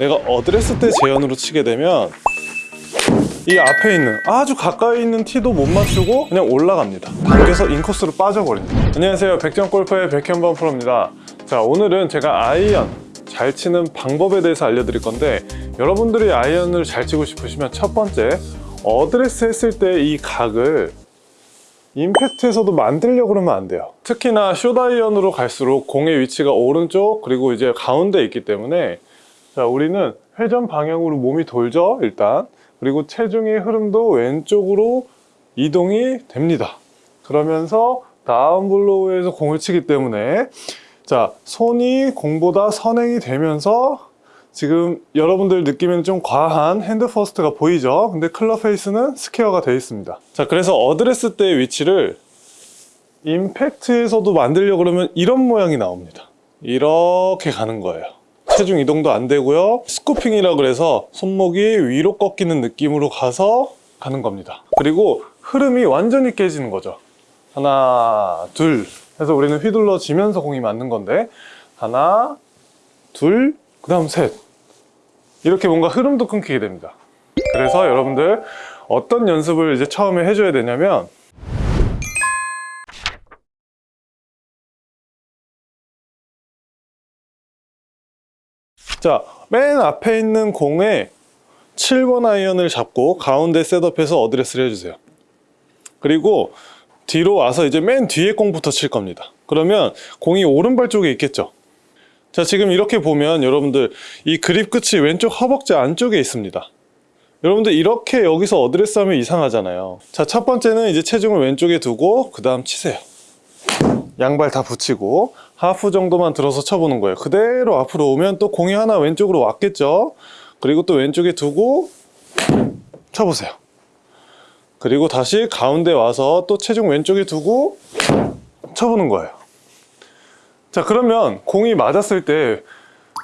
내가 어드레스 때 재현으로 치게 되면 이 앞에 있는 아주 가까이 있는 티도 못 맞추고 그냥 올라갑니다. 당겨서 인코스로 빠져버립니다. 안녕하세요. 백전골프의 백현범 프로입니다. 자 오늘은 제가 아이언 잘 치는 방법에 대해서 알려드릴 건데 여러분들이 아이언을 잘 치고 싶으시면 첫 번째 어드레스 했을 때 이 각을 임팩트에서도 만들려고 그러면 안 돼요. 특히나 숏아이언으로 갈수록 공의 위치가 오른쪽 그리고 이제 가운데 있기 때문에 자 우리는 회전 방향으로 몸이 돌죠 일단. 그리고 체중의 흐름도 왼쪽으로 이동이 됩니다. 그러면서 다운 블로우에서 공을 치기 때문에. 자 손이 공보다 선행이 되면서 지금 여러분들 느끼면 좀 과한 hand first가 보이죠? 근데 클럽 페이스는 스퀘어가 되어 있습니다. 자 그래서 어드레스 때 위치를 임팩트에서도 만들려고 그러면 이런 모양이 나옵니다. 이렇게 가는 거예요 체중 이동도 안 되고요. 스쿠핑이라 그래서 손목이 위로 꺾이는 느낌으로 가서 가는 겁니다. 그리고 흐름이 완전히 깨지는 거죠. 하나 둘 해서 우리는 휘둘러 지면서 공이 맞는 건데 하나 둘 그 다음 셋. 이렇게 뭔가 흐름도 끊기게 됩니다. 그래서 여러분들 어떤 연습을 이제 처음에 해줘야 되냐면 자, 맨 앞에 있는 공에 7번 아이언을 잡고 가운데 setup해서 어드레스를 해주세요. 그리고 뒤로 와서 이제 맨 뒤에 공부터 칠 겁니다. 그러면 공이 오른발 쪽에 있겠죠. 자, 지금 이렇게 보면 여러분들 이 그립 끝이 왼쪽 허벅지 안쪽에 있습니다. 여러분들 이렇게 여기서 어드레스 하면 이상하잖아요. 자, 첫 번째는 이제 체중을 왼쪽에 두고 그 다음 치세요. 양발 다 붙이고 하프 정도만 들어서 쳐보는 거예요. 그대로 앞으로 오면 또 공이 하나 왼쪽으로 왔겠죠? 그리고 또 왼쪽에 두고 쳐보세요. 그리고 다시 가운데 와서 또 체중 왼쪽에 두고 쳐보는 거예요. 자 그러면 공이 맞았을 때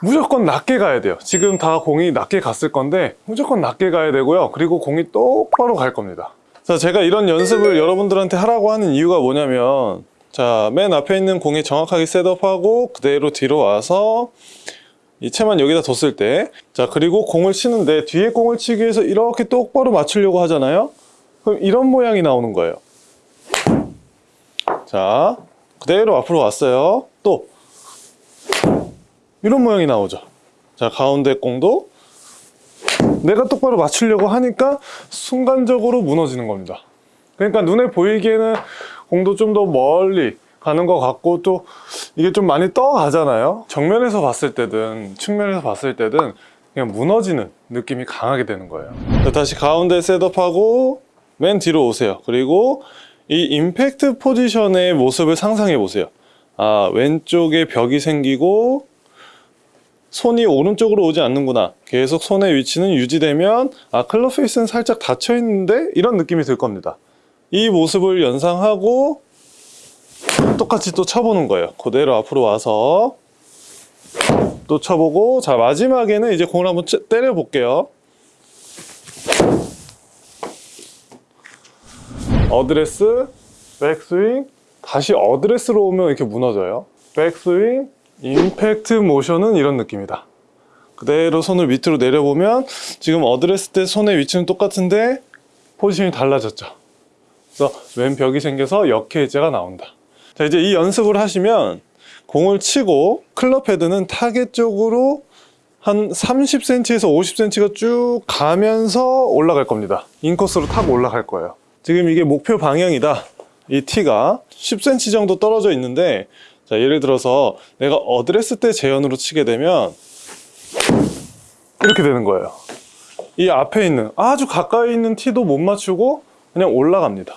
무조건 낮게 가야 돼요. 지금 다 공이 낮게 갔을 건데 무조건 낮게 가야 되고요. 그리고 공이 똑바로 갈 겁니다. 자 제가 이런 연습을 여러분들한테 하라고 하는 이유가 뭐냐면 자, 맨 앞에 있는 공이 정확하게 셋업하고 그대로 뒤로 와서 이 채만 여기다 뒀을 때 자, 그리고 공을 치는데 뒤에 공을 치기 위해서 이렇게 똑바로 맞추려고 하잖아요? 그럼 이런 모양이 나오는 거예요. 자, 그대로 앞으로 왔어요. 또 이런 모양이 나오죠. 자, 가운데 공도 내가 똑바로 맞추려고 하니까 순간적으로 무너지는 겁니다. 그러니까 눈에 보이기에는 공도 좀 더 멀리 가는 것 같고 또 이게 좀 많이 떠가잖아요. 정면에서 봤을 때든 측면에서 봤을 때든 그냥 무너지는 느낌이 강하게 되는 거예요. 자, 다시 가운데 setup하고 맨 뒤로 오세요. 그리고 이 임팩트 포지션의 모습을 상상해 보세요. 아 왼쪽에 벽이 생기고 손이 오른쪽으로 오지 않는구나. 계속 손의 위치는 유지되면 아 클럽 페이스는 살짝 닫혀 있는데 이런 느낌이 들 겁니다 이 모습을 연상하고 똑같이 또 쳐보는 거예요. 그대로 앞으로 와서 또 쳐보고 자 마지막에는 이제 공을 한번 때려 볼게요. 어드레스 백스윙 다시 어드레스로 오면 이렇게 무너져요. 백스윙 임팩트 모션은 이런 느낌이다. 그대로 손을 밑으로 내려보면 지금 어드레스 때 손의 위치는 똑같은데 포지션이 달라졌죠 그래서 왼 벽이 생겨서 역K자가 나온다. 자 이제 이 연습을 하시면 공을 치고 클럽 헤드는 타겟 쪽으로 한 30cm에서 50cm가 쭉 가면서 올라갈 겁니다. 인코스로 타고 올라갈 거예요. 지금 이게 목표 방향이다. 이 티가 10cm 정도 떨어져 있는데 자 예를 들어서 내가 어드레스 때 재현으로 치게 되면 이렇게 되는 거예요. 이 앞에 있는 아주 가까이 있는 티도 못 맞추고 그냥 올라갑니다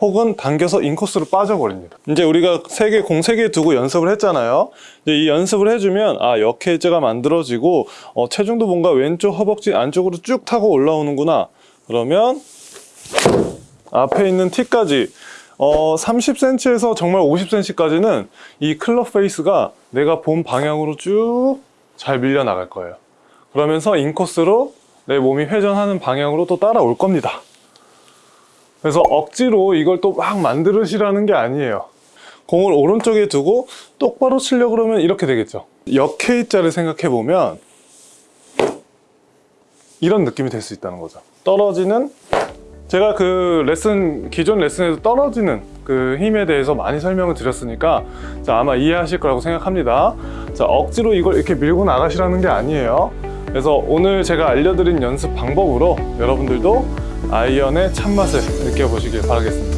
혹은 당겨서 인코스로 빠져버립니다. 이제 우리가 세 개 공 세 개 두고 연습을 했잖아요. 이제 이 연습을 해주면 아 역K자가 만들어지고 어, 체중도 뭔가 왼쪽 허벅지 안쪽으로 쭉 타고 올라오는구나. 그러면 앞에 있는 티까지 어, 30cm에서 정말 50cm까지는 이 클럽 페이스가 내가 본 방향으로 쭉 잘 밀려 나갈 거예요. 그러면서 인코스로 내 몸이 회전하는 방향으로 또 따라올 겁니다 그래서 억지로 이걸 또 막 만들으시라는 게 아니에요 공을 오른쪽에 두고 똑바로 치려고 그러면 이렇게 되겠죠 역K자를 생각해 보면 이런 느낌이 될 수 있다는 거죠. 떨어지는 제가 그 레슨 기존 레슨에서 떨어지는 그 힘에 대해서 많이 설명을 드렸으니까 자, 아마 이해하실 거라고 생각합니다. 자, 억지로 이걸 이렇게 밀고 나가시라는 게 아니에요. 그래서 오늘 제가 알려드린 연습 방법으로 여러분들도 아이언의 참맛을 느껴보시길 바라겠습니다.